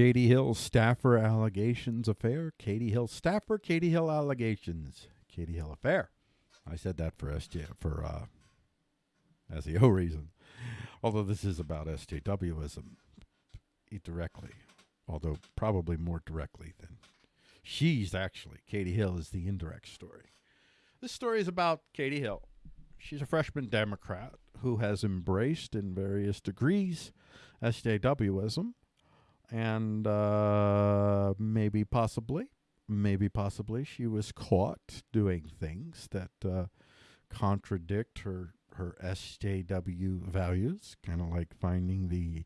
Katie Hill staffer allegations affair. Katie Hill staffer. Katie Hill allegations. Katie Hill affair. I said that for SJ for uh, SEO reason. Although this is about SJWism directly, although probably more directly than she's actually. Katie Hill is the indirect story. This story is about Katie Hill. She's a freshman Democrat who has embraced in various degrees SJWism and uh, maybe possibly, maybe possibly she was caught doing things that uh, contradict her her SJW values, kind of like finding the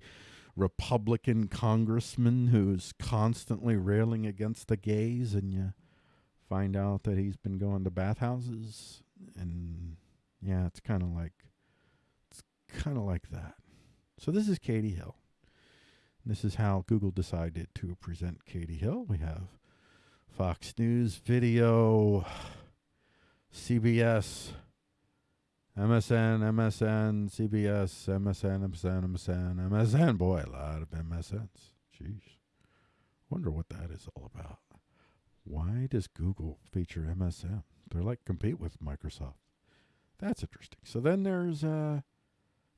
Republican congressman who's constantly railing against the gays, and you find out that he's been going to bathhouses, and yeah, it's kind of like it's kind of like that. So this is Katie Hill. This is how Google decided to present Katie Hill. We have Fox News video, CBS, MSN, MSN, CBS, MSN, MSN, MSN, MSN. Boy, a lot of MSNs. Jeez. Wonder what that is all about. Why does Google feature MSN? They're like compete with Microsoft. That's interesting. So then there's, uh,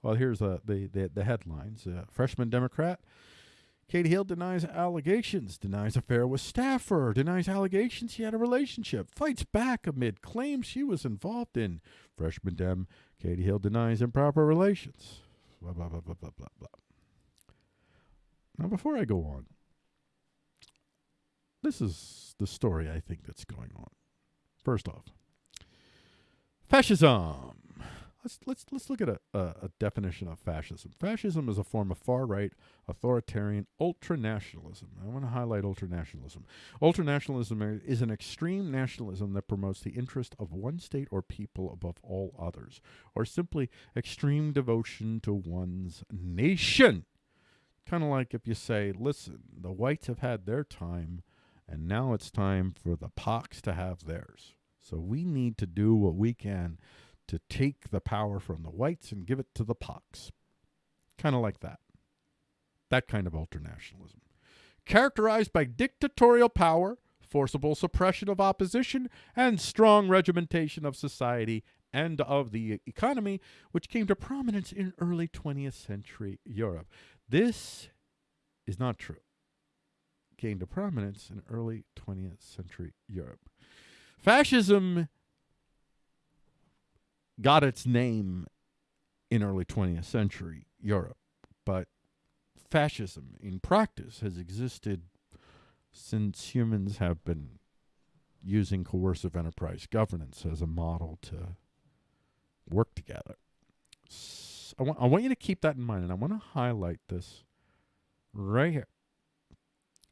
well, here's uh, the, the, the headlines. Uh, freshman Democrat Katie Hill denies allegations, denies affair with staffer, denies allegations she had a relationship, fights back amid claims she was involved in. Freshman Dem, Katie Hill denies improper relations. Blah, blah, blah, blah, blah, blah, blah. Now, before I go on, this is the story I think that's going on. First off, fascism. Let's let's let's look at a, a, a, definition of fascism. Fascism is a form of far-right, authoritarian ultranationalism. I want to highlight ultranationalism. Ultranationalism is an extreme nationalism that promotes the interest of one state or people above all others, or simply extreme devotion to one's nation. Kind of like if you say, "Listen, the whites have had their time, and now it's time for the POCs to have theirs." So we need to do what we can to take the power from the whites and give it to the POCs. Kind of like that. That kind of ultranationalism. Characterized by dictatorial power, forcible suppression of opposition, and strong regimentation of society and of the economy, which came to prominence in early 20th century Europe. This is not true. Came to prominence in early 20th century Europe. Fascism got its name in early 20th century Europe, but fascism in practice has existed since humans have been using coercive enterprise governance as a model to work together. So I, want, I want you to keep that in mind, and I want to highlight this right here.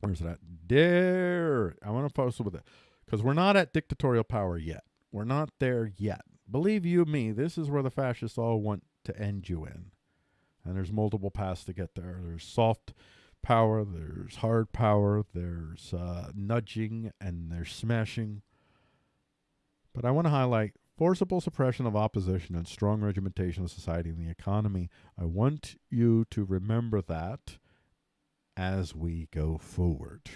Where's that? There. I want to post with it because we're not at dictatorial power yet. We're not there yet believe you me, this is where the fascists all want to end you in. And there's multiple paths to get there. There's soft power, there's hard power, there's uh, nudging, and there's smashing. But I want to highlight forcible suppression of opposition and strong regimentation of society and the economy. I want you to remember that as we go forward.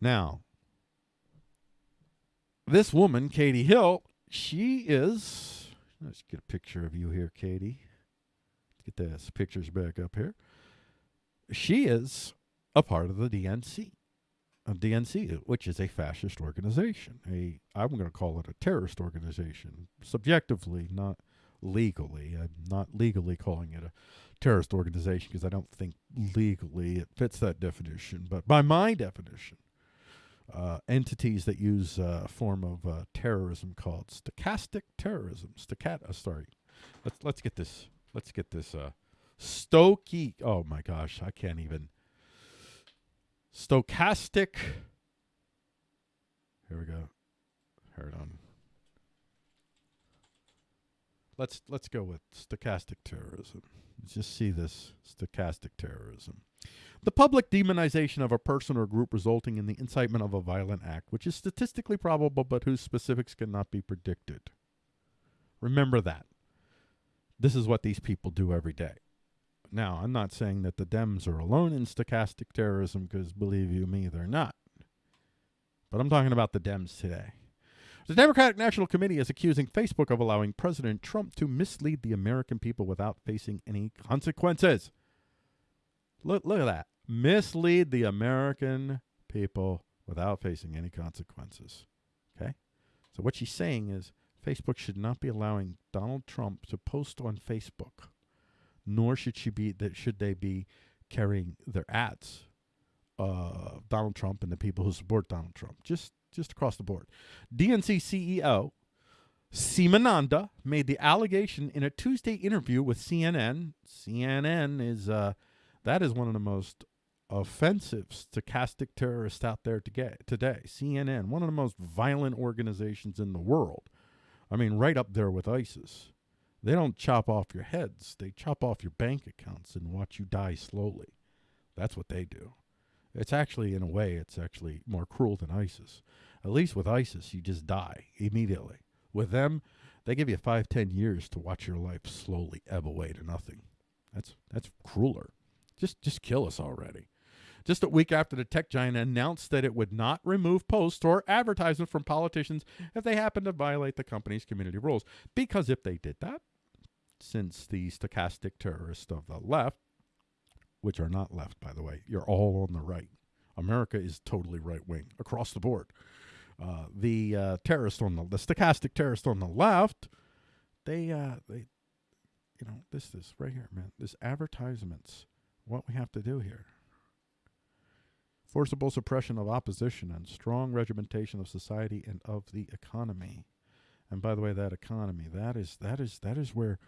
Now, this woman, Katie Hill, she is. Let's get a picture of you here, Katie. Get this pictures back up here. She is a part of the DNC, a DNC, which is a fascist organization. A I'm going to call it a terrorist organization, subjectively, not legally. I'm not legally calling it a terrorist organization because I don't think legally it fits that definition. But by my definition, uh, entities that use uh, a form of uh, terrorism called stochastic terrorism. Stochat. Sorry, let's let's get this. Let's get this. Uh, Stokey. Oh my gosh, I can't even. Stochastic. Here we go. Hold on. Let's let's go with stochastic terrorism. Let's just see this stochastic terrorism. The public demonization of a person or group resulting in the incitement of a violent act, which is statistically probable but whose specifics cannot be predicted. Remember that. This is what these people do every day. Now, I'm not saying that the Dems are alone in stochastic terrorism because believe you me, they're not. But I'm talking about the Dems today. The Democratic National Committee is accusing Facebook of allowing President Trump to mislead the American people without facing any consequences. Look, look at that. Mislead the American people without facing any consequences. Okay? So what she's saying is Facebook should not be allowing Donald Trump to post on Facebook, nor should she be that should they be carrying their ads uh, Donald Trump and the people who support Donald Trump. Just just across the board. DNC CEO Seema Nanda made the allegation in a Tuesday interview with CNN. CNN is uh, that is one of the most offensive stochastic terrorists out there to get today. CNN, one of the most violent organizations in the world. I mean, right up there with ISIS. They don't chop off your heads; they chop off your bank accounts and watch you die slowly. That's what they do. It's actually, in a way, it's actually more cruel than ISIS. At least with ISIS, you just die immediately. With them, they give you five, ten years to watch your life slowly ebb away to nothing. That's that's crueler. Just just kill us already. Just a week after the tech giant announced that it would not remove posts or advertisements from politicians if they happened to violate the company's community rules. Because if they did that, since the stochastic terrorists of the left, which are not left, by the way, you're all on the right. America is totally right wing across the board. Uh, the uh, terrorist on the the stochastic terrorist on the left, they uh, they, you know, this this right here, man. This advertisements. What we have to do here. Forcible suppression of opposition and strong regimentation of society and of the economy. And by the way, that economy, that is that is that is where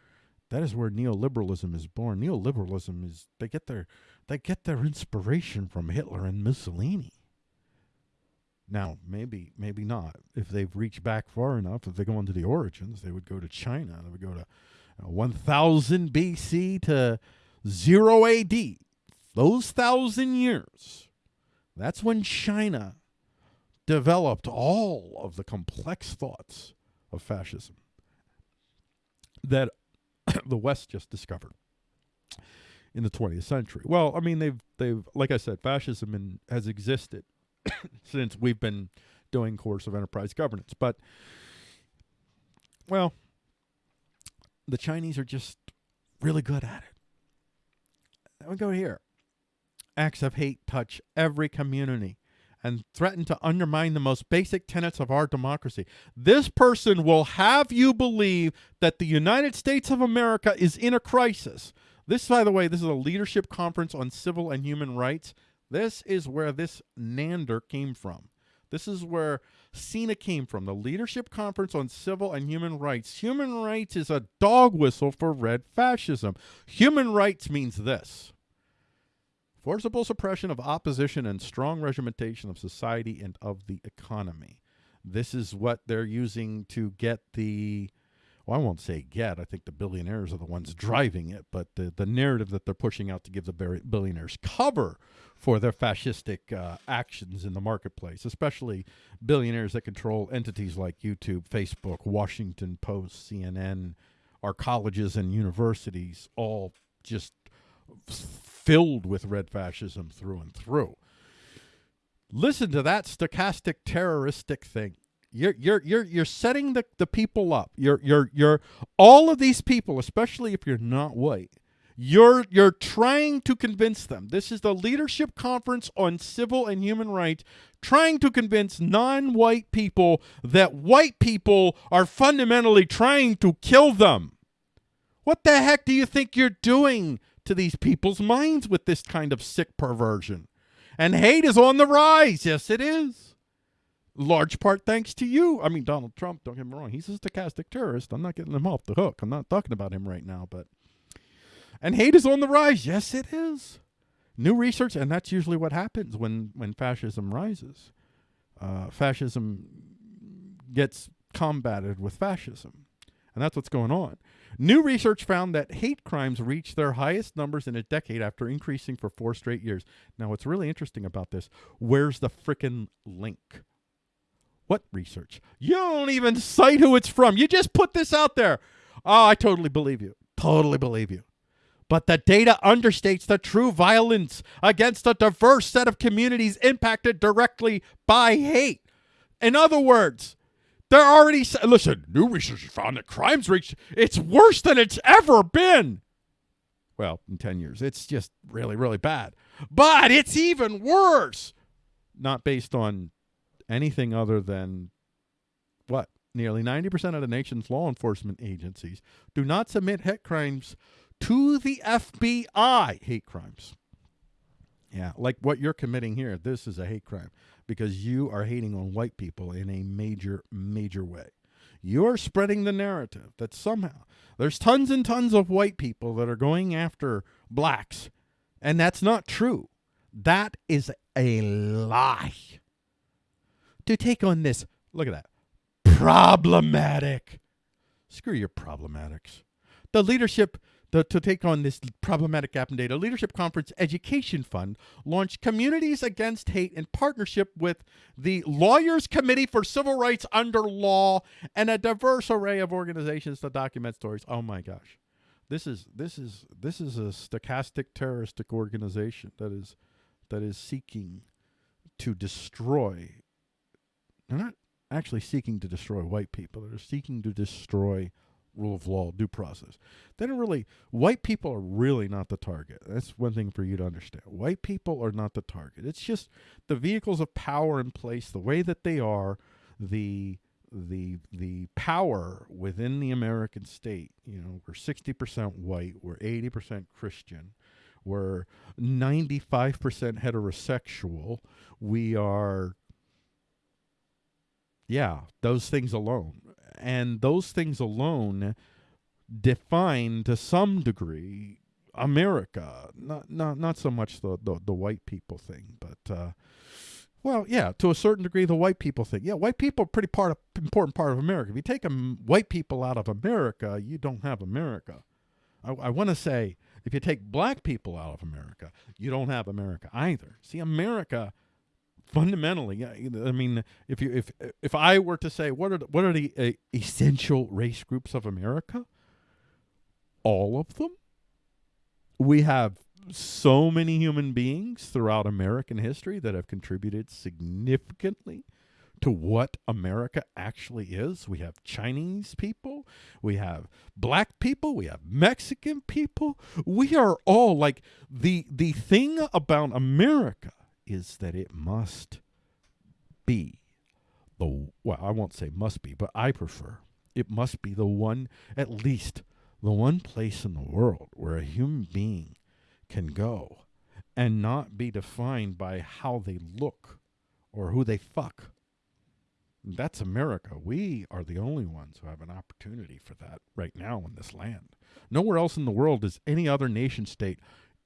that is where neoliberalism is born. Neoliberalism is they get their they get their inspiration from Hitler and Mussolini. Now, maybe, maybe not. If they've reached back far enough, if they go into the origins, they would go to China. They would go to uh, 1000 BC to 0 AD. Those thousand years, that's when China developed all of the complex thoughts of fascism that the West just discovered in the 20th century. Well, I mean, they've they've like I said, fascism in, has existed since we've been doing coercive enterprise governance. But well, the Chinese are just really good at it. We go here. Acts of hate touch every community and threaten to undermine the most basic tenets of our democracy. This person will have you believe that the United States of America is in a crisis. This, by the way, this is a leadership conference on civil and human rights. This is where this Nanda came from. This is where Seema came from, the Leadership Conference on Civil and Human Rights. Human rights is a dog whistle for red fascism. Human rights means this forcible suppression of opposition and strong regimentation of society and of the economy. This is what they're using to get the well, I won't say get. I think the billionaires are the ones driving it, but the, the narrative that they're pushing out to give the billionaires cover for their fascistic uh, actions in the marketplace, especially billionaires that control entities like YouTube, Facebook, Washington Post, CNN, our colleges and universities, all just filled with red fascism through and through. Listen to that stochastic terroristic thing. You're you're you're you're setting the, the people up. You're you're you're all of these people, especially if you're not white, you're you're trying to convince them. This is the leadership conference on civil and human rights trying to convince non-white people that white people are fundamentally trying to kill them. What the heck do you think you're doing to these people's minds with this kind of sick perversion? And hate is on the rise. Yes, it is. Large part thanks to you. I mean, Donald Trump, don't get me wrong. He's a stochastic terrorist. I'm not getting him off the hook. I'm not talking about him right now, but and hate is on the rise. Yes, it is. New research, and that's usually what happens when, when fascism rises. Uh, fascism gets combated with fascism. And that's what's going on. New research found that hate crimes reached their highest numbers in a decade after increasing for four straight years. Now, what's really interesting about this, where's the frickin' link? What research? You don't even cite who it's from. You just put this out there. Oh, I totally believe you. Totally believe you. But the data understates the true violence against a diverse set of communities impacted directly by hate. In other words, they're already listen. New research found that crimes reached it's worse than it's ever been. Well, in ten years, it's just really, really bad. But it's even worse. Not based on anything other than what nearly 90% of the nation's law enforcement agencies do not submit hate crimes to the FBI. Hate crimes. Yeah, like what you're committing here. This is a hate crime because you are hating on white people in a major, major way. You're spreading the narrative that somehow there's tons and tons of white people that are going after blacks, and that's not true. That is a lie. To take on this, look at that, problematic. Screw your problematics. The leadership the, to take on this problematic gap in data, Leadership Conference Education Fund launched Communities Against Hate in partnership with the Lawyers Committee for Civil Rights Under Law and a diverse array of organizations to document stories. Oh my gosh. This is this is this is a stochastic terroristic organization that is that is seeking to destroy they're not actually seeking to destroy white people. They're seeking to destroy rule of law, due process. They don't really, white people are really not the target. That's one thing for you to understand. White people are not the target. It's just the vehicles of power in place, the way that they are, the the the power within the American state. You know, we're sixty percent white, we're eighty percent Christian, we're ninety five percent heterosexual. We are yeah, those things alone and those things alone define to some degree America. Not not not so much the the, the white people thing, but uh, well, yeah, to a certain degree, the white people thing. Yeah, white people are pretty part of important part of America. If you take white people out of America, you don't have America. I, I want to say if you take black people out of America, you don't have America either. See, America fundamentally i mean if you if if i were to say what are the, what are the uh, essential race groups of america? All of them. We have so many human beings throughout american history that have contributed significantly to what america actually is. We have chinese people. We have black people. We have mexican people. We are all like the the thing about america is that it must be the well, I won't say must be, but I prefer it must be the one at least the one place in the world where a human being can go and not be defined by how they look or who they fuck. That's America. We are the only ones who have an opportunity for that right now in this land. Nowhere else in the world does any other nation state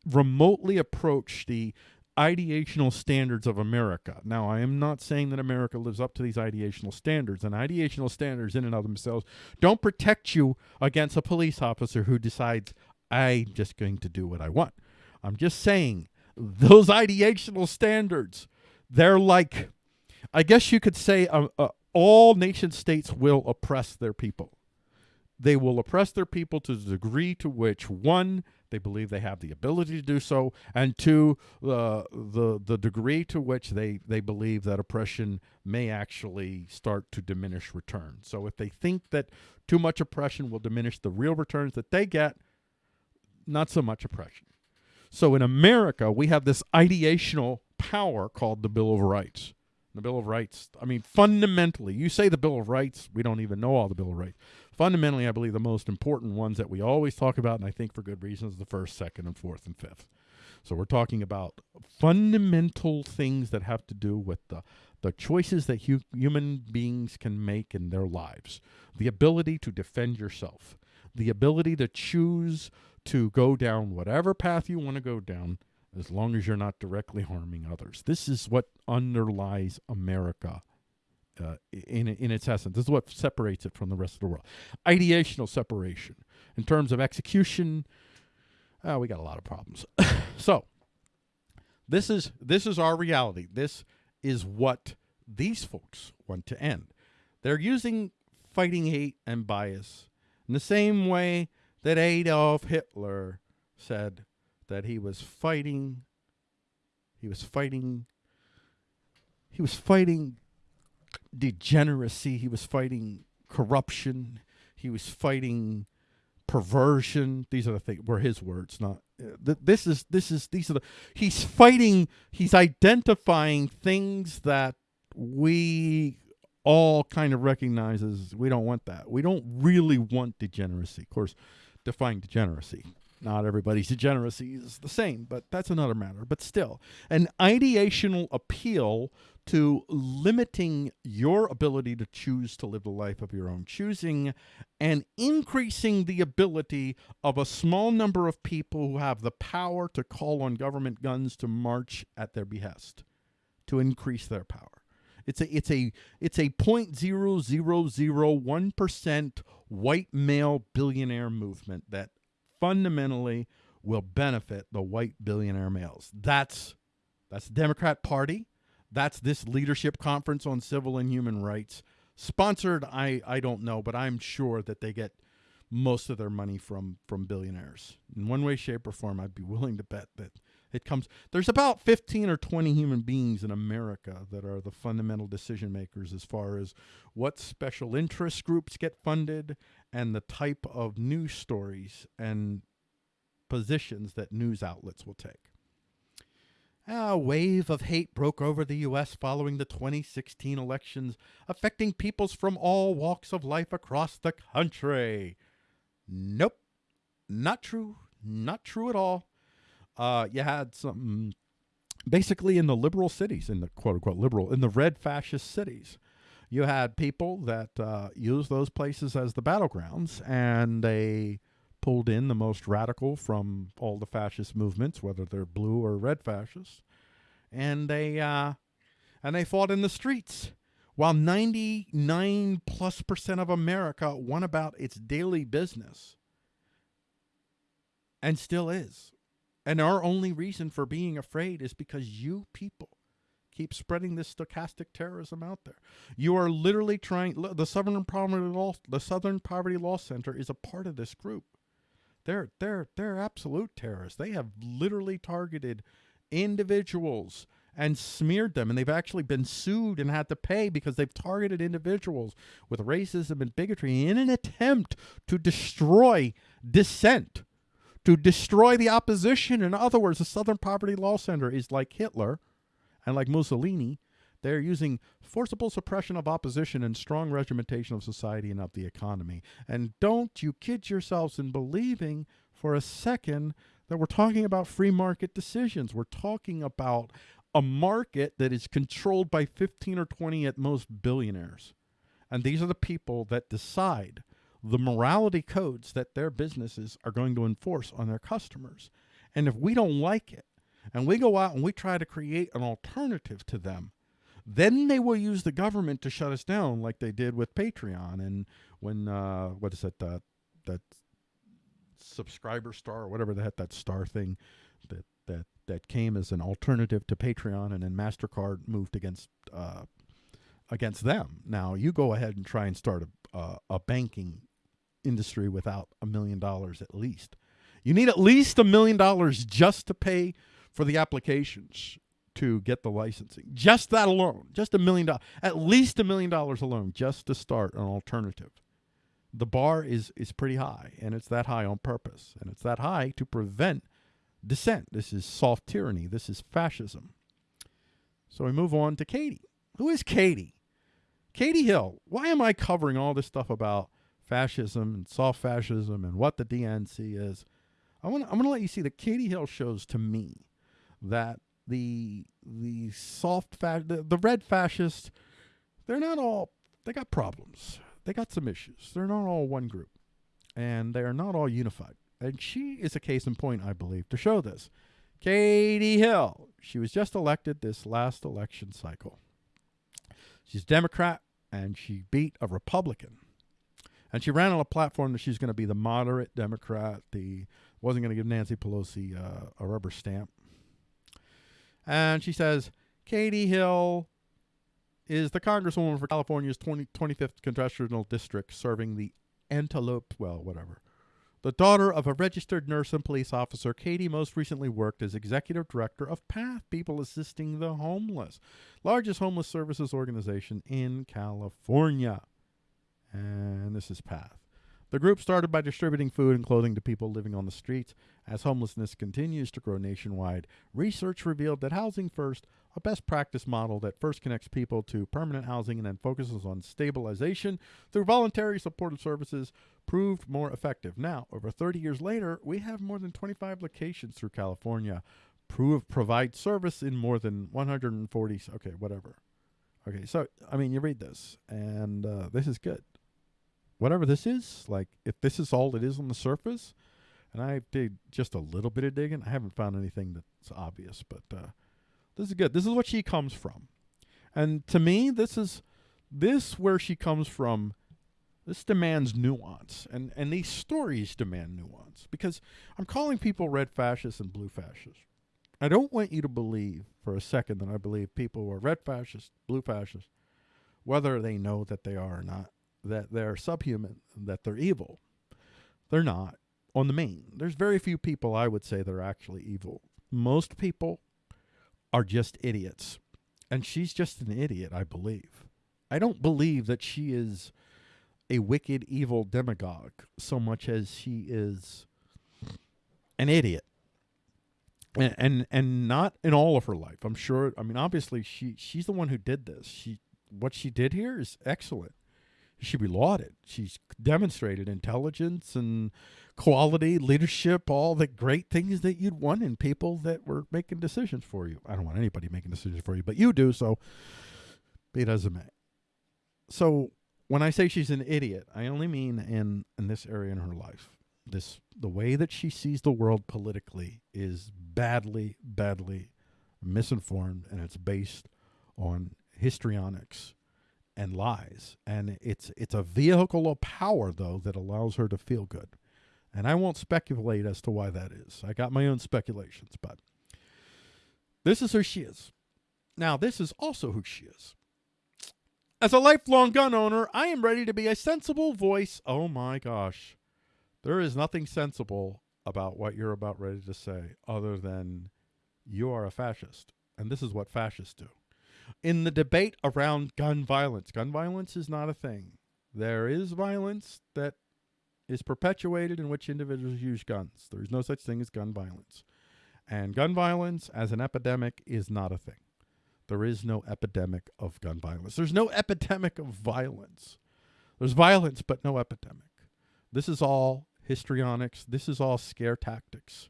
remotely approach the ideational standards of America. Now, I am not saying that America lives up to these ideational standards, and ideational standards in and of themselves don't protect you against a police officer who decides, I'm just going to do what I want. I'm just saying those ideational standards, they're like, I guess you could say uh, uh, all nation states will oppress their people. They will oppress their people to the degree to which, one, they believe they have the ability to do so, and two, the the the degree to which they they believe that oppression may actually start to diminish returns. So if they think that too much oppression will diminish the real returns that they get, not so much oppression. So in America, we have this ideational power called the Bill of Rights. The Bill of Rights, I mean, fundamentally, you say the Bill of Rights, we don't even know all the Bill of Rights. Fundamentally, I believe the most important ones that we always talk about, and I think for good reasons, the first, second, and fourth, and fifth. So we're talking about fundamental things that have to do with the the choices that hu- human beings can make in their lives, the ability to defend yourself, the ability to choose to go down whatever path you want to go down as long as you're not directly harming others. This is what underlies America uh, in in its essence. This is what separates it from the rest of the world. Ideational separation. In terms of execution, uh, we got a lot of problems. so this is this is our reality. This is what these folks want to end. They're using fighting hate and bias in the same way that Adolf Hitler said that he was fighting he was fighting he was fighting degeneracy, he was fighting corruption, he was fighting perversion. These are the things were his words, not uh, th- this is this is these are the he's fighting he's identifying things that we all kind of recognize as we don't want that. We don't really want degeneracy. Of course, define degeneracy. Not everybody's degeneracy is the same, but that's another matter. But still, an ideational appeal to limiting your ability to choose to live the life of your own choosing and increasing the ability of a small number of people who have the power to call on government guns to march at their behest, to increase their power. It's a it's a it's a point zero zero zero one percent white male billionaire movement that fundamentally will benefit the white billionaire males. That's that's the Democrat Party. That's this leadership conference on civil and human rights. Sponsored, I I don't know, but I'm sure that they get most of their money from from billionaires. In one way, shape, or form, I'd be willing to bet that it comes. There's about 15 or 20 human beings in America that are the fundamental decision makers as far as what special interest groups get funded and the type of news stories and positions that news outlets will take. A wave of hate broke over the U.S. following the 2016 elections, affecting peoples from all walks of life across the country. Nope, not true. Not true at all. Uh, you had some, basically in the liberal cities, in the quote unquote liberal, in the red fascist cities, you had people that uh, used those places as the battlegrounds, and they pulled in the most radical from all the fascist movements, whether they're blue or red fascists, and they uh, and they fought in the streets. While 99 plus percent of America went about its daily business, and still is. And our only reason for being afraid is because you people keep spreading this stochastic terrorism out there. You are literally trying. The Southern Poverty Law, the Southern Poverty Law Center, is a part of this group. They're they're they're absolute terrorists. They have literally targeted individuals and smeared them and they've actually been sued and had to pay because they've targeted individuals with racism and bigotry in an attempt to destroy dissent to destroy the opposition in other words the southern poverty law center is like hitler and like mussolini they're using forcible suppression of opposition and strong regimentation of society and of the economy. And don't you kid yourselves in believing for a second that we're talking about free market decisions. We're talking about a market that is controlled by 15 or 20 at most billionaires. And these are the people that decide the morality codes that their businesses are going to enforce on their customers. And if we don't like it, and we go out and we try to create an alternative to them, then they will use the government to shut us down, like they did with Patreon and when uh, what is it that that subscriber star or whatever that that star thing that that that came as an alternative to Patreon, and then Mastercard moved against uh, against them. Now you go ahead and try and start a uh, a banking industry without a million dollars at least. You need at least a million dollars just to pay for the applications to get the licensing. Just that alone, just a million dollars, at least a million dollars alone, just to start an alternative. The bar is is pretty high, and it's that high on purpose, and it's that high to prevent dissent. This is soft tyranny. This is fascism. So we move on to Katie. Who is Katie? Katie Hill. Why am I covering all this stuff about fascism and soft fascism and what the DNC is? I want I'm going to let you see that Katie Hill shows to me that the the soft fa- the, the red fascists they're not all they got problems. They got some issues. They're not all one group. And they are not all unified. And she is a case in point i believe to show this. Katie hill she was just elected this last election cycle. She's democrat and she beat a republican. And she ran on a platform that she's going to be the moderate democrat the wasn't going to give nancy pelosi uh, a rubber stamp and she says, Katie Hill is the congresswoman for California's 20, 25th congressional district serving the Antelope, well, whatever, The daughter of a registered nurse and police officer, Katie most recently worked as executive director of PATH, People Assisting the Homeless, largest homeless services organization in California. And this is PATH. The group started by distributing food and clothing to people living on the streets. As homelessness continues to grow nationwide, research revealed that Housing First, a best practice model that first connects people to permanent housing and then focuses on stabilization through voluntary supportive services, proved more effective. Now, over 30 years later, we have more than 25 locations through California, prove provide service in more than 140. Okay, whatever. Okay, so I mean, you read this, and uh, this is good whatever this is, like if this is all it is on the surface, and I did just a little bit of digging, I haven't found anything that's obvious, but uh, this is good. This is what she comes from, and to me, this is this where she comes from. This demands nuance, and and these stories demand nuance because I'm calling people red fascists and blue fascists. I don't want you to believe for a second that I believe people who are red fascists, blue fascists, whether they know that they are or not that they're subhuman, that they're evil. They're not. On the main, there's very few people I would say that are actually evil. Most people are just idiots. And she's just an idiot, I believe. I don't believe that she is a wicked, evil demagogue so much as she is an idiot. And, and and not in all of her life. I'm sure. I mean, obviously, she she's the one who did this. She what she did here is excellent should be lauded. She's demonstrated intelligence and quality, leadership, all the great things that you'd want in people that were making decisions for you. I don't want anybody making decisions for you, but you do, so it it may. So when I say she's an idiot, I only mean in, in this area in her life. This the way that she sees the world politically is badly, badly misinformed, and it's based on histrionics and lies. And it's it's a vehicle of power though that allows her to feel good. And I won't speculate as to why that is. I got my own speculations, but this is who she is. Now, this is also who she is. As a lifelong gun owner, I am ready to be a sensible voice. Oh my gosh. There is nothing sensible about what you're about ready to say other than you are a fascist. And this is what fascists do in the debate around gun violence. Gun violence is not a thing. There is violence that is perpetuated in which individuals use guns. There is no such thing as gun violence. And gun violence as an epidemic is not a thing. There is no epidemic of gun violence. There's no epidemic of violence. There's violence, but no epidemic. This is all histrionics. This is all scare tactics.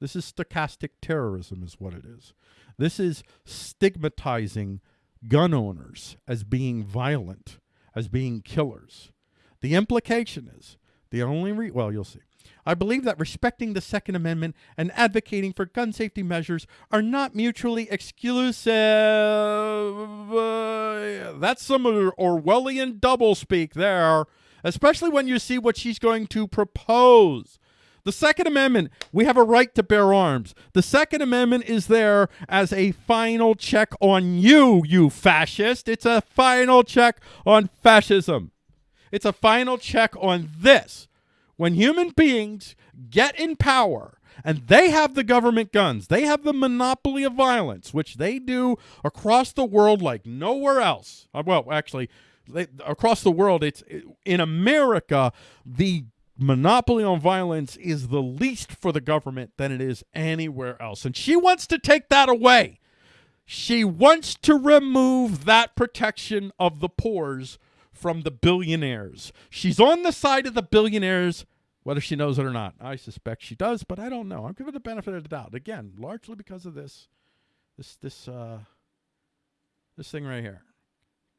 This is stochastic terrorism, is what it is. This is stigmatizing gun owners as being violent, as being killers. The implication is the only re- well, you'll see. I believe that respecting the Second Amendment and advocating for gun safety measures are not mutually exclusive. Uh, that's some Orwellian doublespeak there, especially when you see what she's going to propose. The Second Amendment, we have a right to bear arms. The Second Amendment is there as a final check on you, you fascist. It's a final check on fascism. It's a final check on this. When human beings get in power and they have the government guns, they have the monopoly of violence, which they do across the world like nowhere else. Uh, well, actually, they, across the world, it's in America, the monopoly on violence is the least for the government than it is anywhere else. And she wants to take that away. She wants to remove that protection of the poors from the billionaires. She's on the side of the billionaires, whether she knows it or not. I suspect she does, but I don't know. I'm giving the benefit of the doubt. Again, largely because of this, this, this, uh, this thing right here.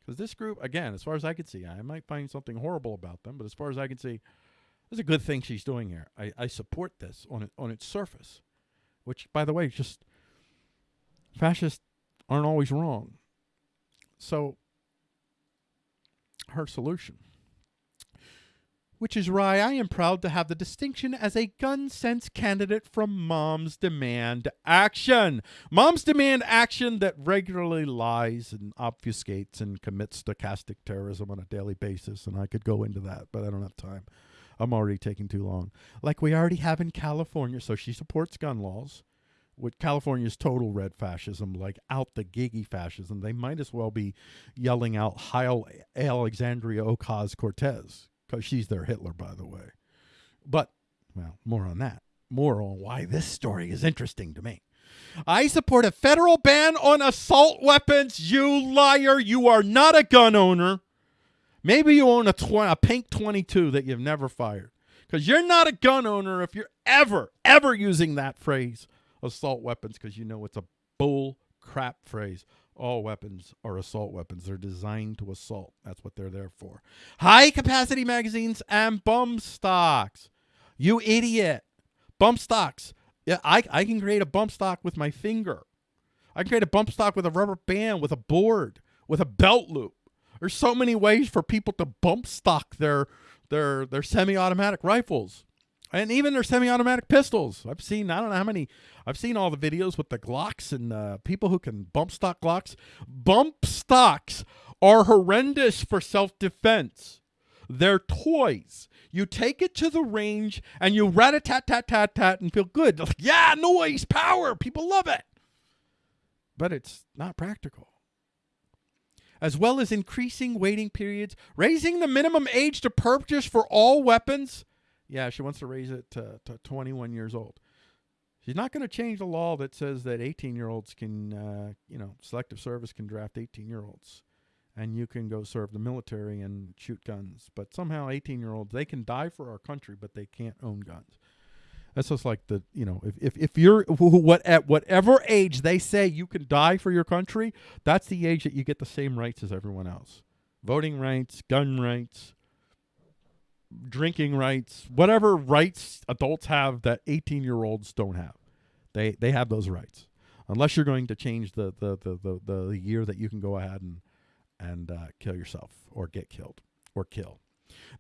Because this group, again, as far as I can see, I might find something horrible about them, but as far as I can see, it's a good thing she's doing here. I, I support this on it, on its surface, which, by the way, just fascists aren't always wrong. So, her solution, which is why I am proud to have the distinction as a gun sense candidate from Moms Demand Action. Moms Demand Action that regularly lies and obfuscates and commits stochastic terrorism on a daily basis, and I could go into that, but I don't have time. I'm already taking too long. Like we already have in California. So she supports gun laws, with California's total red fascism, like out the giggy fascism. They might as well be yelling out Heil Alexandria Ocasio Cortez because she's their Hitler, by the way. But, well, more on that. More on why this story is interesting to me. I support a federal ban on assault weapons. You liar. You are not a gun owner. Maybe you own a, tw- a pink 22 that you've never fired. Because you're not a gun owner if you're ever, ever using that phrase, assault weapons, because you know it's a bull crap phrase. All weapons are assault weapons. They're designed to assault. That's what they're there for. High capacity magazines and bump stocks. You idiot. Bump stocks. Yeah, I, I can create a bump stock with my finger. I can create a bump stock with a rubber band, with a board, with a belt loop. There's so many ways for people to bump stock their their their semi-automatic rifles and even their semi-automatic pistols. I've seen I don't know how many. I've seen all the videos with the Glocks and uh, people who can bump stock Glocks. Bump stocks are horrendous for self-defense. They're toys. You take it to the range and you rat a tat tat tat tat and feel good. Like, yeah, noise, power. People love it. But it's not practical. As well as increasing waiting periods, raising the minimum age to purchase for all weapons. Yeah, she wants to raise it to, to 21 years old. She's not going to change the law that says that 18 year olds can, uh, you know, selective service can draft 18 year olds and you can go serve the military and shoot guns. But somehow 18 year olds, they can die for our country, but they can't own guns. That's just like the, you know, if, if, if you're what at whatever age they say you can die for your country, that's the age that you get the same rights as everyone else. Voting rights, gun rights, drinking rights, whatever rights adults have that 18 year olds don't have. They they have those rights. Unless you're going to change the the, the, the, the year that you can go ahead and and uh, kill yourself or get killed or kill.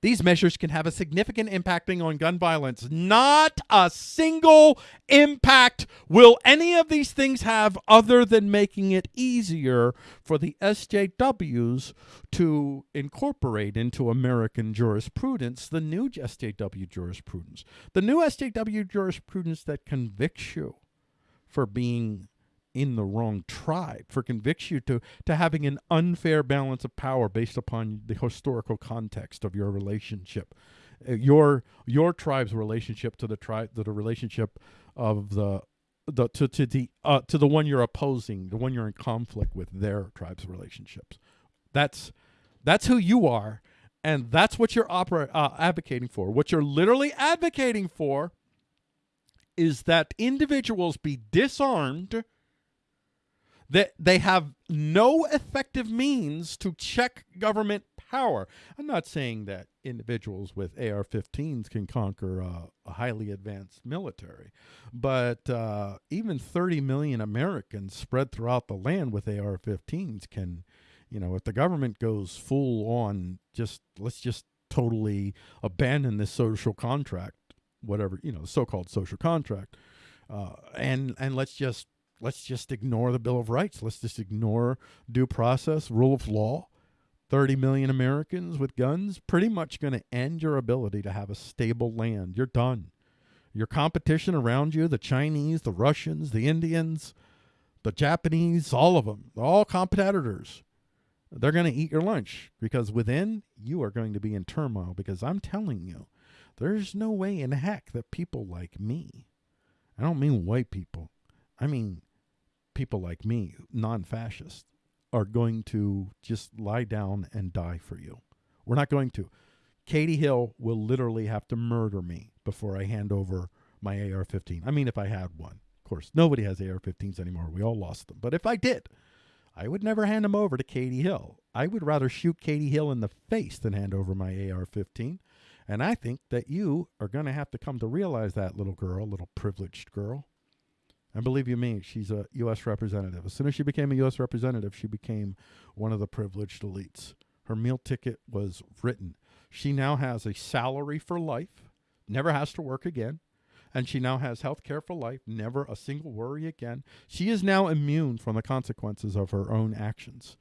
These measures can have a significant impacting on gun violence. Not a single impact will any of these things have other than making it easier for the SJWs to incorporate into American jurisprudence the new SJW jurisprudence. The new SJW jurisprudence that convicts you for being in the wrong tribe, for convicts you to, to having an unfair balance of power based upon the historical context of your relationship. Uh, your your tribe's relationship to the tribe to the relationship of the the to, to the uh, to the one you're opposing, the one you're in conflict with, their tribe's relationships. That's that's who you are, and that's what you're opera, uh, advocating for. What you're literally advocating for is that individuals be disarmed that they have no effective means to check government power. I'm not saying that individuals with AR-15s can conquer a highly advanced military, but uh, even 30 million Americans spread throughout the land with AR-15s can, you know, if the government goes full on, just let's just totally abandon this social contract, whatever you know, the so-called social contract, uh, and and let's just let's just ignore the Bill of Rights. Let's just ignore due process, rule of law. 30 million Americans with guns pretty much going to end your ability to have a stable land. You're done. Your competition around you, the Chinese, the Russians, the Indians, the Japanese, all of them, all competitors. They're going to eat your lunch because within you are going to be in turmoil because I'm telling you, there's no way in heck that people like me, I don't mean white people, I mean people like me, non fascists, are going to just lie down and die for you. We're not going to. Katie Hill will literally have to murder me before I hand over my AR 15. I mean, if I had one. Of course, nobody has AR 15s anymore. We all lost them. But if I did, I would never hand them over to Katie Hill. I would rather shoot Katie Hill in the face than hand over my AR 15. And I think that you are going to have to come to realize that, little girl, little privileged girl. And believe you me, she's a U.S. representative. As soon as she became a U.S. representative, she became one of the privileged elites. Her meal ticket was written. She now has a salary for life, never has to work again. And she now has health care for life, never a single worry again. She is now immune from the consequences of her own actions.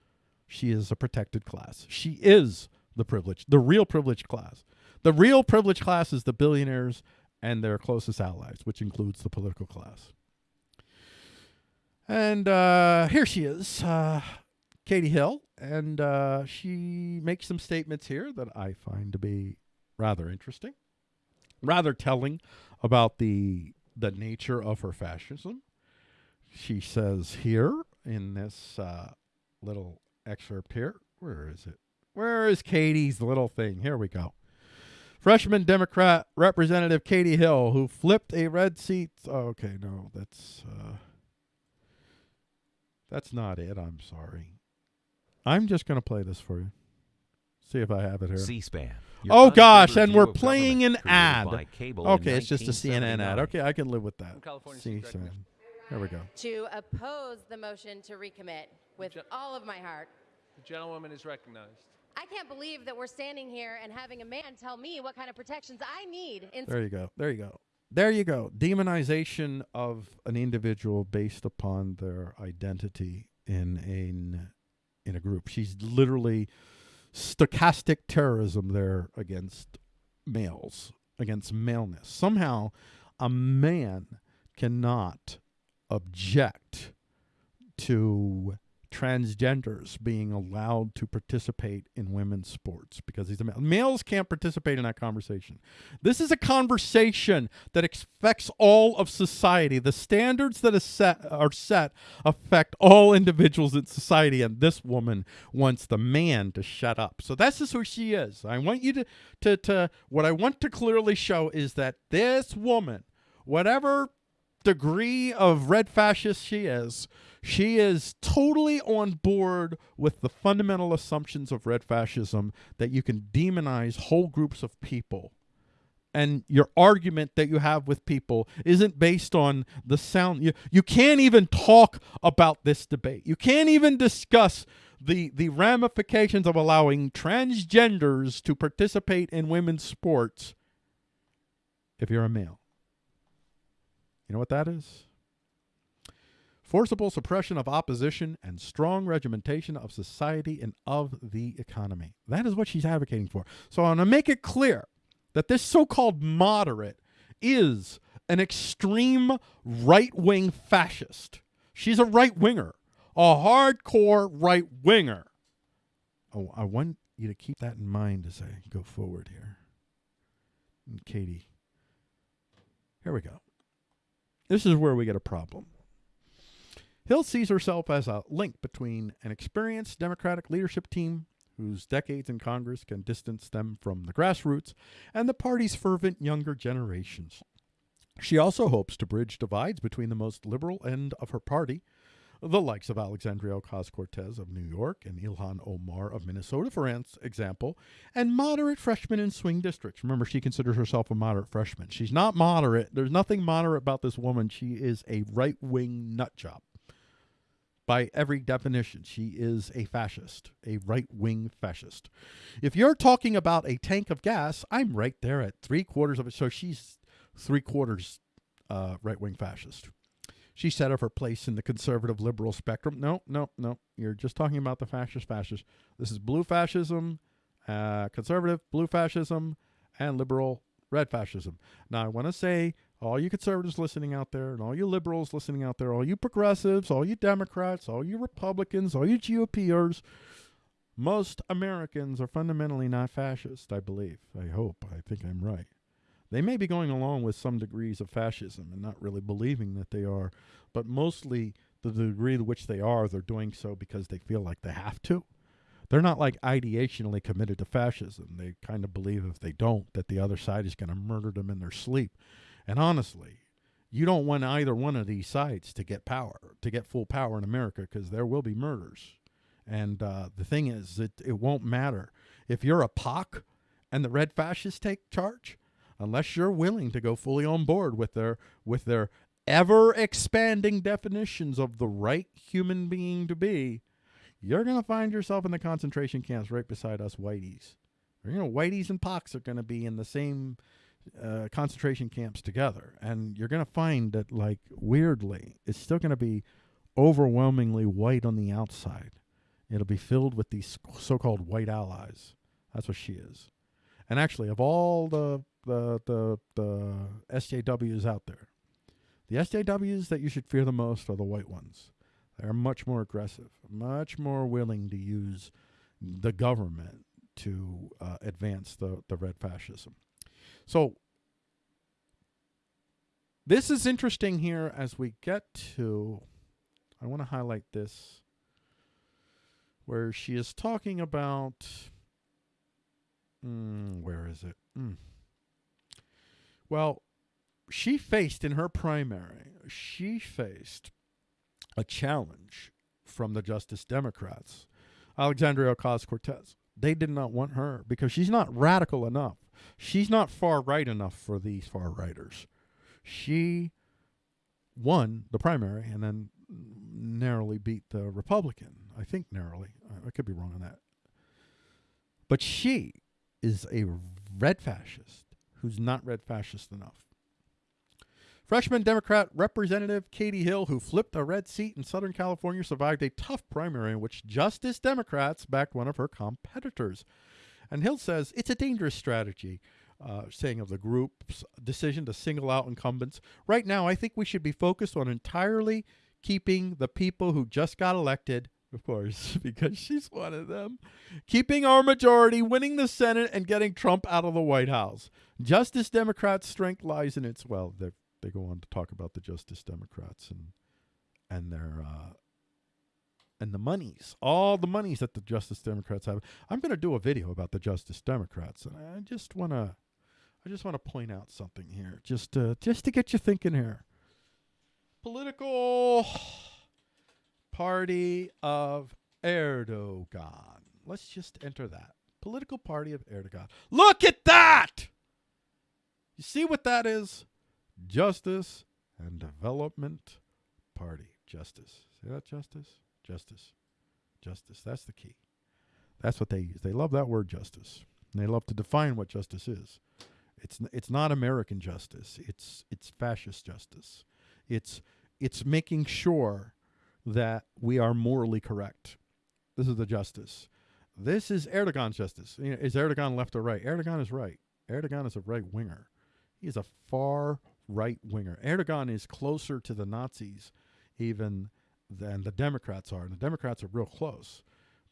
She is a protected class. She is the privileged, the real privileged class. The real privileged class is the billionaires and their closest allies, which includes the political class. And uh, here she is, uh, Katie Hill, and uh, she makes some statements here that I find to be rather interesting, rather telling about the the nature of her fascism. She says here in this uh, little excerpt here, where is it? Where is Katie's little thing? Here we go. Freshman Democrat Representative Katie Hill, who flipped a red seat. Oh, okay, no, that's uh, that's not it. I'm sorry. I'm just going to play this for you. See if I have it here. C-SPAN. Oh gosh, and we're playing an ad. Okay, it's just a CNN ad. Okay, I can live with that. C-SPAN. Here we go. To oppose the motion to recommit with all of my heart. The gentlewoman is recognized. I can't believe that we're standing here and having a man tell me what kind of protections I need. In There you go. There you go. There you go. Demonization of an individual based upon their identity in a in a group. She's literally stochastic terrorism there against males, against maleness. Somehow, a man cannot object to transgenders being allowed to participate in women's sports because he's a male. Males can't participate in that conversation. This is a conversation that affects all of society. The standards that is set, are set affect all individuals in society, and this woman wants the man to shut up. So that's just who she is. I want you to, to, to what I want to clearly show is that this woman, whatever degree of red fascist she is, she is totally on board with the fundamental assumptions of red fascism that you can demonize whole groups of people. And your argument that you have with people isn't based on the sound. You, you can't even talk about this debate. You can't even discuss the, the ramifications of allowing transgenders to participate in women's sports if you're a male. You know what that is? forcible suppression of opposition, and strong regimentation of society and of the economy. That is what she's advocating for. So I want to make it clear that this so called moderate is an extreme right wing fascist. She's a right winger, a hardcore right winger. Oh, I want you to keep that in mind as I go forward here. And Katie, here we go. This is where we get a problem. Hill sees herself as a link between an experienced Democratic leadership team whose decades in Congress can distance them from the grassroots and the party's fervent younger generations. She also hopes to bridge divides between the most liberal end of her party, the likes of Alexandria Ocasio Cortez of New York and Ilhan Omar of Minnesota, for example, and moderate freshmen in swing districts. Remember, she considers herself a moderate freshman. She's not moderate. There's nothing moderate about this woman. She is a right wing nutjob by every definition. She is a fascist, a right wing fascist. If you're talking about a tank of gas, I'm right there at three quarters of it. So she's three quarters uh, right wing fascist. She set up her place in the conservative liberal spectrum. No, no, no. You're just talking about the fascist fascist. This is blue fascism, uh, conservative blue fascism, and liberal red fascism. Now, I want to say all you conservatives listening out there, and all you liberals listening out there, all you progressives, all you Democrats, all you Republicans, all you GOPers, most Americans are fundamentally not fascist, I believe. I hope. I think I'm right. They may be going along with some degrees of fascism and not really believing that they are, but mostly the degree to which they are, they're doing so because they feel like they have to. They're not like ideationally committed to fascism. They kind of believe if they don't, that the other side is going to murder them in their sleep. And honestly, you don't want either one of these sides to get power, to get full power in America, because there will be murders. And uh, the thing is, it, it won't matter. If you're a POC and the red fascists take charge, unless you're willing to go fully on board with their with their ever expanding definitions of the right human being to be, you're going to find yourself in the concentration camps right beside us whiteys. You know, whiteys and POCs are going to be in the same uh, concentration camps together, and you're going to find that, like, weirdly, it's still going to be overwhelmingly white on the outside. It'll be filled with these so called white allies. That's what she is. And actually, of all the the the the SJWs out there, the SJWs that you should fear the most are the white ones. They're much more aggressive, much more willing to use the government to uh, advance the, the red fascism. So this is interesting here as we get to, I want to highlight this, where she is talking about, mm, where is it? Mm. Well, she faced in her primary, she faced a challenge from the Justice Democrats, Alexandria Ocasio Cortez. They did not want her because she's not radical enough. She's not far right enough for these far righters. She won the primary and then narrowly beat the Republican. I think narrowly. I could be wrong on that. But she is a red fascist who's not red fascist enough. Freshman Democrat Representative Katie Hill, who flipped a red seat in Southern California, survived a tough primary in which Justice Democrats backed one of her competitors. And Hill says it's a dangerous strategy, uh, saying of the group's decision to single out incumbents. Right now, I think we should be focused on entirely keeping the people who just got elected of course, because she's one of them, keeping our majority, winning the Senate, and getting Trump out of the White House. Justice Democrats' strength lies in its well, they they go on to talk about the Justice Democrats and and their uh, and the monies, all the monies that the Justice Democrats have. I'm going to do a video about the Justice Democrats, and I just want to, I just want to point out something here, just to, just to get you thinking here. Political party of Erdogan. Let's just enter that. Political party of Erdogan. Look at that! You see what that is? Justice and Development Party. Justice. See that, justice? Justice. Justice. That's the key. That's what they use. They love that word justice. And they love to define what justice is. It's it's not American justice. It's it's fascist justice. It's it's making sure that we are morally correct. This is the justice. This is Erdogan's justice. You know, is Erdogan left or right? Erdogan is right. Erdogan is a right winger. He is a far right winger. Erdogan is closer to the Nazis even than the Democrats are. And the Democrats are real close.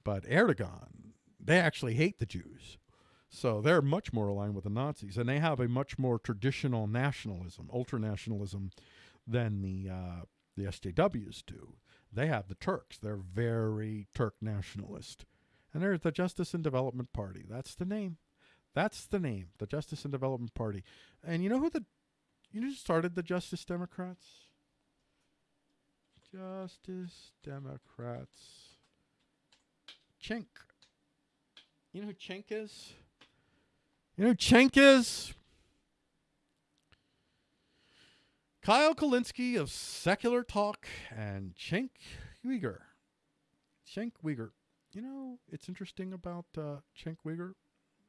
But Erdogan, they actually hate the Jews. So they're much more aligned with the Nazis. And they have a much more traditional nationalism, ultra nationalism, than the, uh, the SJWs do. They have the Turks. They're very Turk nationalist. And there's the Justice and Development Party. That's the name. That's the name, the Justice and Development Party. And you know who the you know who started the Justice Democrats? Justice Democrats. Cenk. You know who Cenk is? You know who Cenk is? Kyle Kulinski of Secular Talk and Cenk Uygur. Cenk Uygur. You know, it's interesting about uh, Cenk Uygur,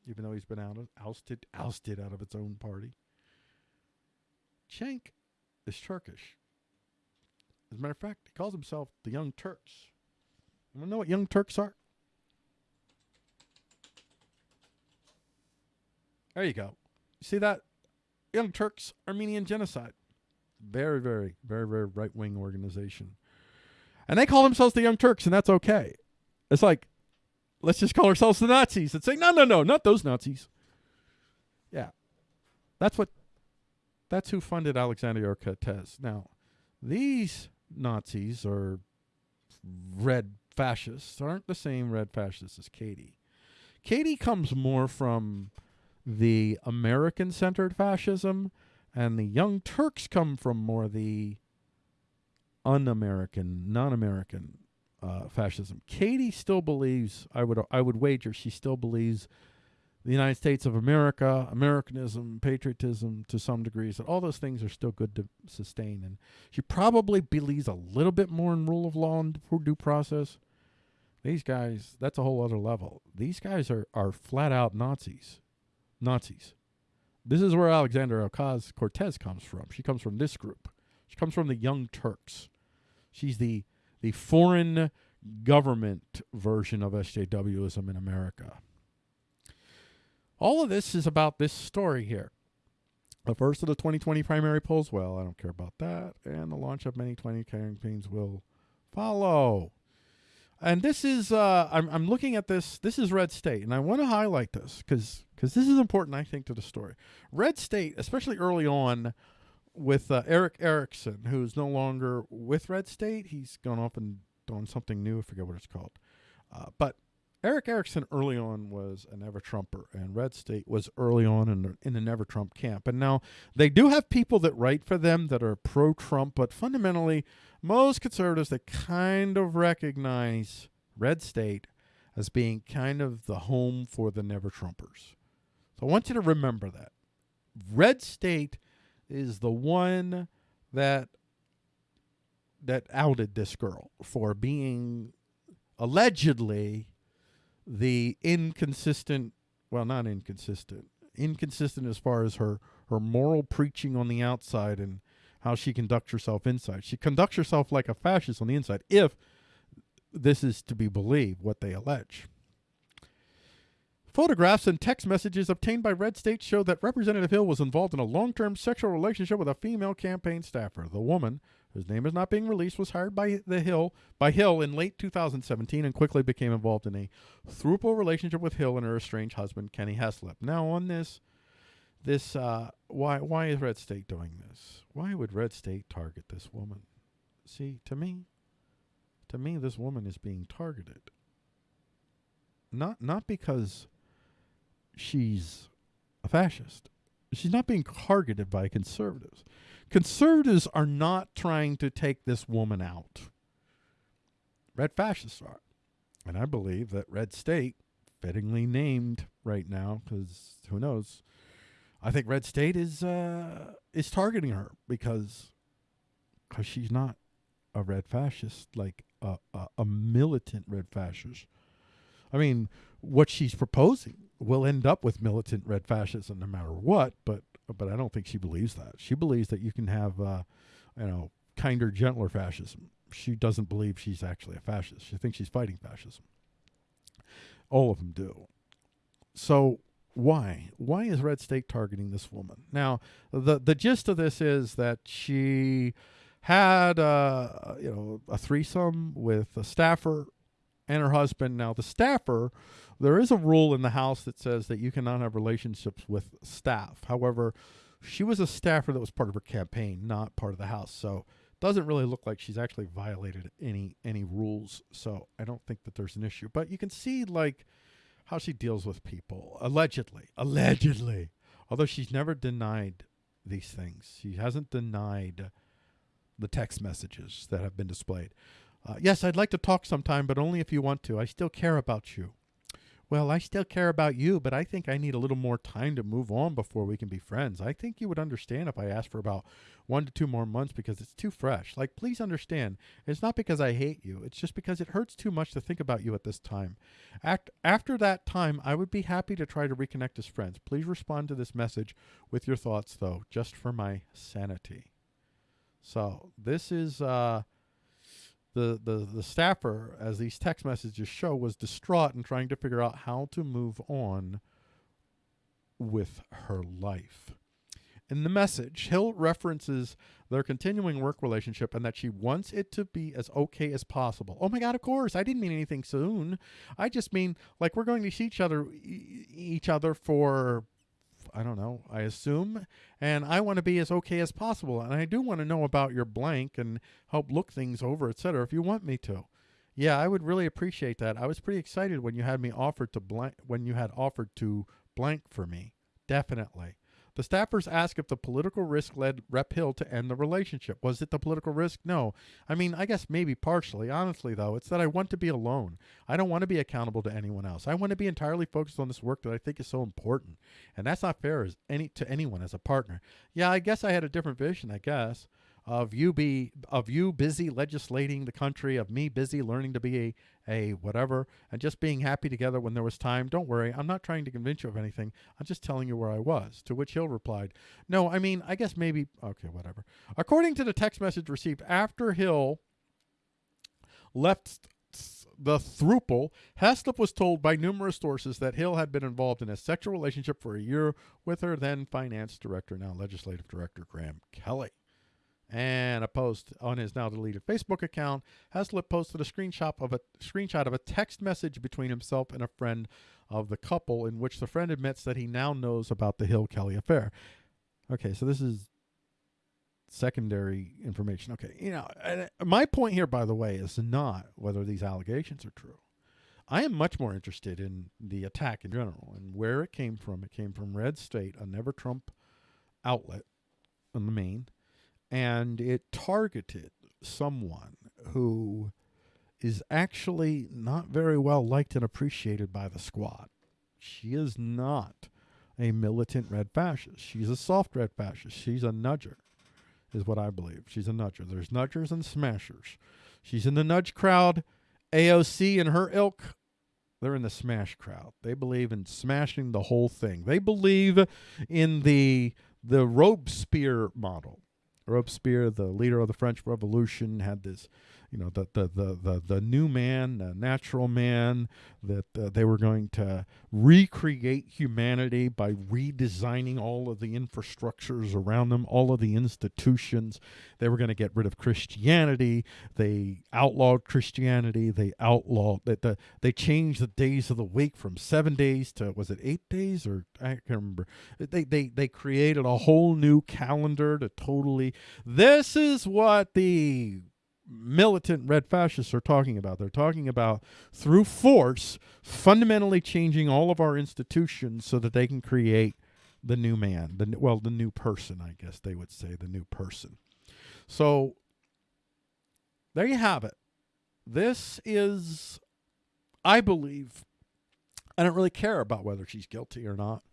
even though he's been out ousted, ousted out of its own party. Cenk is Turkish. As a matter of fact, he calls himself the Young Turks. You want to know what Young Turks are? There you go. You see that? Young Turks Armenian genocide. Very, very, very, very right wing organization. And they call themselves the Young Turks, and that's okay. It's like, let's just call ourselves the Nazis and say, no, no, no, not those Nazis. Yeah. That's what that's who funded Alexandria Cortez. Now, these Nazis or red fascists aren't the same red fascists as Katie. Katie comes more from the American centered fascism, and the Young Turks come from more the un American, non American uh, fascism. Katie still believes, I would, I would wager, she still believes the United States of America, Americanism, patriotism to some degrees, that all those things are still good to sustain. And she probably believes a little bit more in rule of law and due process. These guys, that's a whole other level. These guys are, are flat out Nazis. Nazis. This is where Alexander Ocasio Cortez comes from. She comes from this group. She comes from the Young Turks. She's the the foreign government version of SJWism in America. All of this is about this story here. The first of the 2020 primary polls, well, I don't care about that. And the launch of many 20 campaigns will follow. And this is, uh, I'm, I'm looking at this, this is Red State, and I want to highlight this because because this is important, I think, to the story. Red State, especially early on with uh, Erick Erickson, who's no longer with Red State, he's gone off and done something new. I forget what it's called. Uh, but Erick Erickson early on was a never Trumper, and Red State was early on in the, in the never Trump camp. And now they do have people that write for them that are pro Trump, but fundamentally, most conservatives that kind of recognize Red State as being kind of the home for the never Trumpers. So I want you to remember that. Red State is the one that that outed this girl for being allegedly the inconsistent well not inconsistent inconsistent as far as her her moral preaching on the outside and how she conducts herself inside she conducts herself like a fascist on the inside if this is to be believed what they allege Photographs and text messages obtained by Red State show that Representative Hill was involved in a long term sexual relationship with a female campaign staffer. The woman, whose name is not being released, was hired by the Hill by Hill in late 2017 and quickly became involved in a throuple relationship with Hill and her estranged husband Kenny Heslop. Now on this this uh, why why is Red State doing this? Why would Red State target this woman? See, to me, to me this woman is being targeted. Not not because she's a fascist. She's not being targeted by conservatives. Conservatives are not trying to take this woman out. Red fascists are. And I believe that Red State, fittingly named right now, because who knows, I think Red State is uh, is targeting her because because she's not a red fascist, like a, a, a militant red fascist. I mean, what she's proposing will end up with militant red fascism no matter what. But but I don't think she believes that. She believes that you can have uh, you know kinder, gentler fascism. She doesn't believe she's actually a fascist. She thinks she's fighting fascism. All of them do. So why? Why is Red State targeting this woman? Now, the the gist of this is that she had uh, you know a threesome with a staffer and her husband. Now, the staffer there is a rule in the House that says that you cannot have relationships with staff. However, she was a staffer that was part of her campaign, not part of the House. So doesn't really look like she's actually violated any any rules. So I don't think that there's an issue. But you can see like how she deals with people allegedly, allegedly. Although she's never denied these things, she hasn't denied the text messages that have been displayed. Uh, yes, I'd like to talk sometime, but only if you want to. I still care about you. Well, I still care about you, but I think I need a little more time to move on before we can be friends. I think you would understand if I asked for about one to two more months because it's too fresh. Like, please understand, it's not because I hate you. It's just because it hurts too much to think about you at this time. Act, after that time, I would be happy to try to reconnect as friends. Please respond to this message with your thoughts, though, just for my sanity. So, this is. Uh, the, the, the staffer, as these text messages show, was distraught and trying to figure out how to move on with her life. In the message, Hill references their continuing work relationship and that she wants it to be as okay as possible. Oh my God, of course. I didn't mean anything soon. I just mean like we're going to see each other each other for I don't know, I assume. And I want to be as okay as possible. And I do want to know about your blank and help look things over, etc. if you want me to. Yeah, I would really appreciate that. I was pretty excited when you had me offered to blank when you had offered to blank for me. Definitely. The staffers ask if the political risk led Rep Hill to end the relationship. Was it the political risk? No. I mean, I guess maybe partially. Honestly, though, it's that I want to be alone. I don't want to be accountable to anyone else. I want to be entirely focused on this work that I think is so important. And that's not fair as any to anyone as a partner. Yeah, I guess I had a different vision, I guess of you be of you busy legislating the country, of me busy learning to be a, a whatever, and just being happy together when there was time. Don't worry, I'm not trying to convince you of anything. I'm just telling you where I was. To which Hill replied, No, I mean, I guess maybe okay, whatever. According to the text message received after Hill left the thruple, Heslop was told by numerous sources that Hill had been involved in a sexual relationship for a year with her then finance director, now legislative director Graham Kelly. And a post on his now deleted Facebook account, Heslop posted a screenshot of a screenshot of a text message between himself and a friend of the couple, in which the friend admits that he now knows about the Hill Kelly affair. Okay, so this is secondary information. Okay, you know, uh, my point here, by the way, is not whether these allegations are true. I am much more interested in the attack in general and where it came from. It came from Red State, a Never Trump outlet in the main, and it targeted someone who is actually not very well liked and appreciated by the squad. She is not a militant red fascist. She's a soft red fascist. She's a nudger is what I believe. She's a nudger. There's nudgers and smashers. She's in the nudge crowd. AOC and her ilk, they're in the smash crowd. They believe in smashing the whole thing. They believe in the the Robespierre model. Robespierre, the leader of the French Revolution, had this you know the the the the, the new man, the natural man that uh, they were going to recreate humanity by redesigning all of the infrastructures around them, all of the institutions. They were going to get rid of Christianity. They outlawed Christianity. They outlawed that the they changed the days of the week from seven days to was it eight days or I can't remember. They they they created a whole new calendar to totally. This is what the militant red fascists are talking about. They're talking about through force fundamentally changing all of our institutions so that they can create the new man, the well, the new person, I guess they would say, the new person. So there you have it. This is I believe I don't really care about whether she's guilty or not.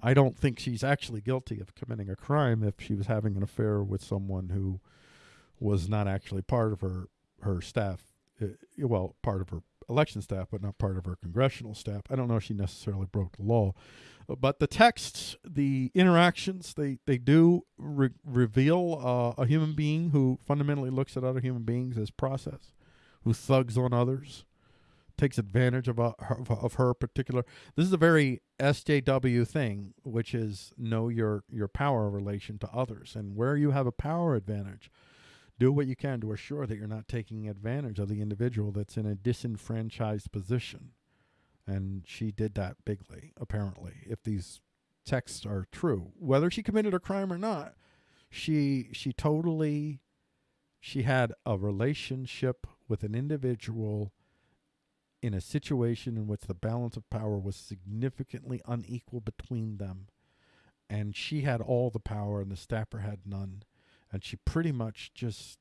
I don't think she's actually guilty of committing a crime if she was having an affair with someone who was not actually part of her her staff. Uh, well, part of her election staff, but not part of her congressional staff. I don't know if she necessarily broke the law, but the texts, the interactions, they they do re- reveal uh, a human being who fundamentally looks at other human beings as process, who thugs on others, takes advantage of, a, of, of her particular. This is a very SJW thing, which is know your your power relation to others, and where you have a power advantage do what you can to assure that you're not taking advantage of the individual that's in a disenfranchised position. And she did that bigly, apparently, if these texts are true. Whether she committed a crime or not, she she totally she had a relationship with an individual in a situation in which the balance of power was significantly unequal between them and she had all the power and the staffer had none and she pretty much just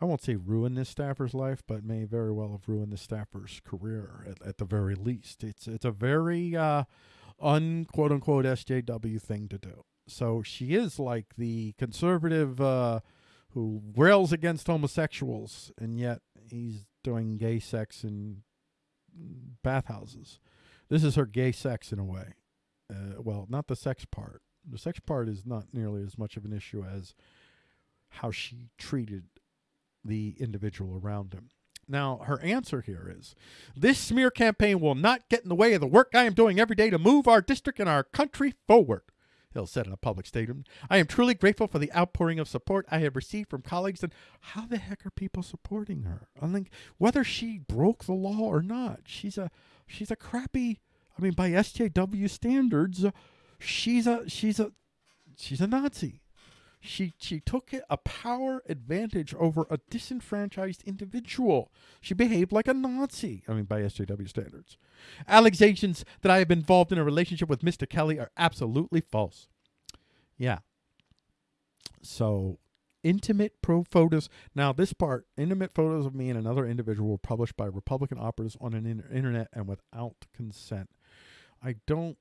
I won't say ruined this staffer's life, but may very well have ruined the staffer's career at, at the very least. It's it's a very uh, unquote unquote SJW thing to do. So she is like the conservative uh, who rails against homosexuals, and yet he's doing gay sex in bathhouses. This is her gay sex in a way. Uh, well, not the sex part. The sex part is not nearly as much of an issue as how she treated the individual around him. Now, her answer here is this smear campaign will not get in the way of the work I am doing every day to move our district and our country forward. Hill said in a public statement. I am truly grateful for the outpouring of support I have received from colleagues. And how the heck are people supporting her? I think whether she broke the law or not, she's a she's a crappy. I mean, by SJW standards, she's a she's a she's a Nazi. She she took a power advantage over a disenfranchised individual. She behaved like a Nazi. I mean, by SJW standards. Allegations that I have been involved in a relationship with Mr. Kelly are absolutely false. Yeah. So intimate pro photos. Now, this part, intimate photos of me and another individual were published by Republican operatives on an inter- internet and without consent. I don't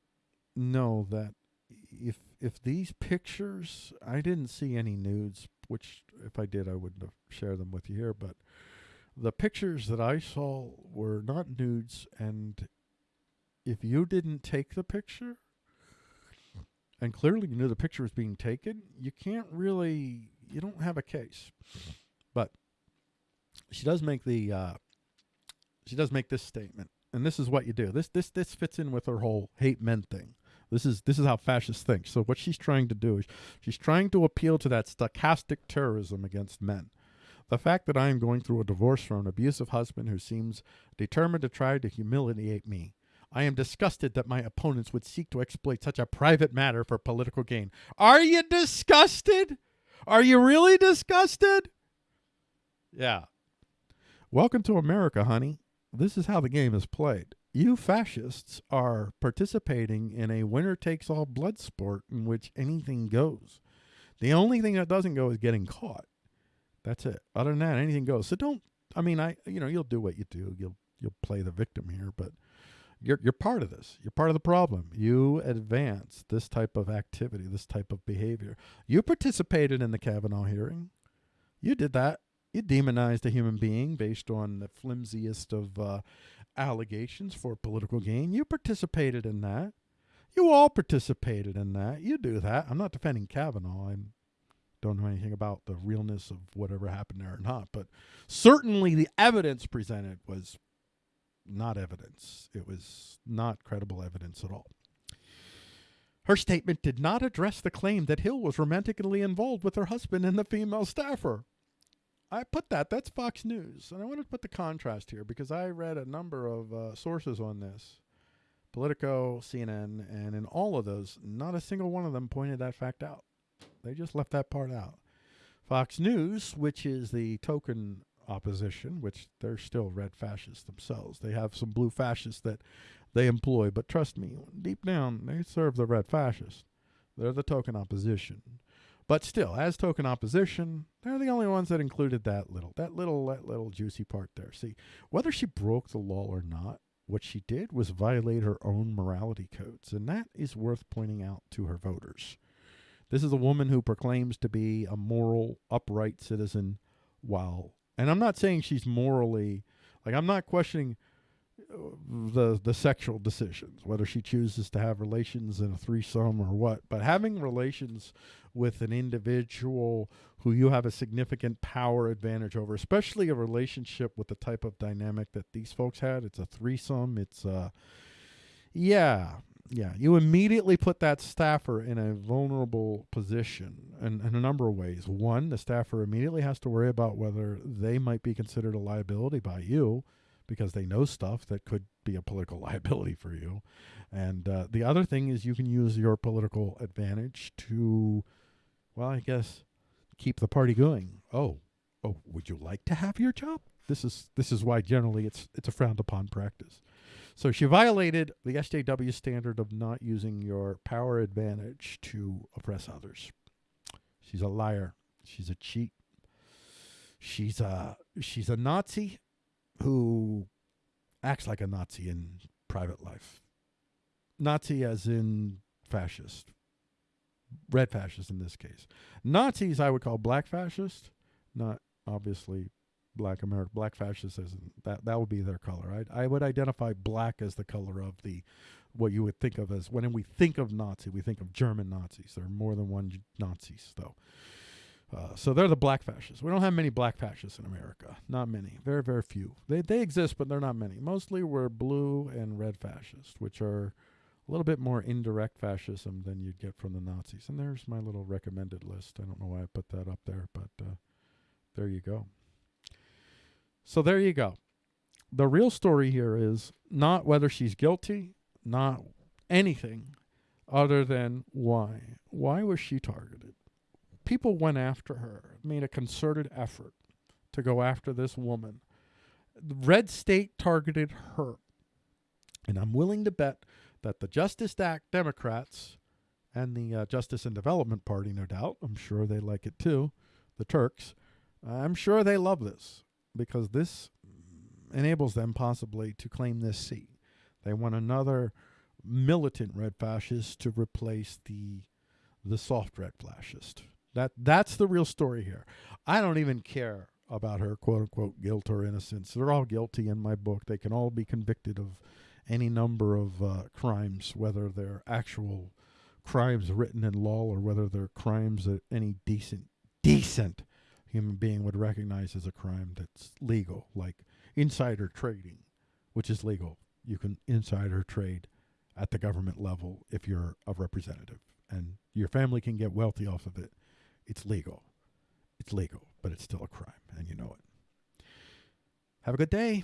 know that if if these pictures, I didn't see any nudes, which if I did, I wouldn't have shared them with you here. But the pictures that I saw were not nudes, and if you didn't take the picture, and clearly you knew the picture was being taken, you can't really, you don't have a case. But she does make the, uh, she does make this statement, and this is what you do. This this this fits in with her whole hate men thing. This is this is how fascists think. So what she's trying to do is she's trying to appeal to that stochastic terrorism against men. The fact that I am going through a divorce from an abusive husband who seems determined to try to humiliate me. I am disgusted that my opponents would seek to exploit such a private matter for political gain. Are you disgusted? Are you really disgusted? Yeah. Welcome to America, honey. This is how the game is played. You fascists are participating in a winner takes all blood sport in which anything goes. The only thing that doesn't go is getting caught. That's it. Other than that, anything goes. So don't. I mean, I you know you'll do what you do. You'll you'll play the victim here, but you're you're part of this. You're part of the problem. You advance this type of activity, this type of behavior. You participated in the Kavanaugh hearing. You did that. You demonized a human being based on the flimsiest of uh, allegations for political gain. You participated in that. You all participated in that. You do that. I'm not defending Kavanaugh. I don't know anything about the realness of whatever happened there or not, but certainly the evidence presented was not evidence. It was not credible evidence at all. Her statement did not address the claim that Hill was romantically involved with her husband and the female staffer. I put that. That's Fox News. And I want to put the contrast here because I read a number of uh, sources on this Politico, CNN, and in all of those, not a single one of them pointed that fact out. They just left that part out. Fox News, which is the token opposition, which they're still red fascists themselves. They have some blue fascists that they employ, but trust me, deep down, they serve the red fascists. They're the token opposition. But still, as token opposition, they're the only ones that included that little, that little, that little juicy part there. See, whether she broke the law or not, what she did was violate her own morality codes, and that is worth pointing out to her voters. This is a woman who proclaims to be a moral, upright citizen while and I'm not saying she's morally like I'm not questioning the the sexual decisions, whether she chooses to have relations in a threesome or what, but having relations with an individual who you have a significant power advantage over, especially a relationship with the type of dynamic that these folks had. It's a threesome. It's uh yeah, yeah, you immediately put that staffer in a vulnerable position in, in, a number of ways. One, the staffer immediately has to worry about whether they might be considered a liability by you because they know stuff that could be a political liability for you. And uh, the other thing is you can use your political advantage to, well, I guess, keep the party going. Oh, oh, would you like to have your job? This is this is why generally it's it's a frowned upon practice. So she violated the SJW standard of not using your power advantage to oppress others. She's a liar. She's a cheat. She's a she's a Nazi who acts like a Nazi in private life. Nazi as in fascist. Red fascist in this case. Nazis I would call black fascist, not obviously black America, black fascists as that that would be their color. I I would identify black as the color of the what you would think of as when we think of Nazi, we think of German Nazis. There are more than one Nazis though. Uh, so they're the black fascists. We don't have many black fascists in America. Not many. Very, very few. They they exist, but they're not many. Mostly we're blue and red fascists, which are a little bit more indirect fascism than you'd get from the Nazis. And there's my little recommended list. I don't know why I put that up there, but uh, there you go. So there you go. The real story here is not whether she's guilty, not anything other than why. Why was she targeted? People went after her, made a concerted effort to go after this woman. The red state targeted her. And I'm willing to bet that the Justice Act Democrats and the uh, Justice and Development Party, no doubt, I'm sure they like it too, the Turks, I'm sure they love this because this enables them possibly to claim this seat. They want another militant red fascist to replace the the soft red fascist. That that's the real story here. I don't even care about her quote unquote guilt or innocence. They're all guilty in my book. They can all be convicted of any number of uh, crimes, whether they're actual crimes written in law or whether they're crimes that any decent decent human being would recognize as a crime that's legal, like insider trading which is legal. You can insider trade at the government level if you're a representative, and your family can get wealthy off of it. It's legal. It's legal, but it's still a crime, and you know it. Have a good day.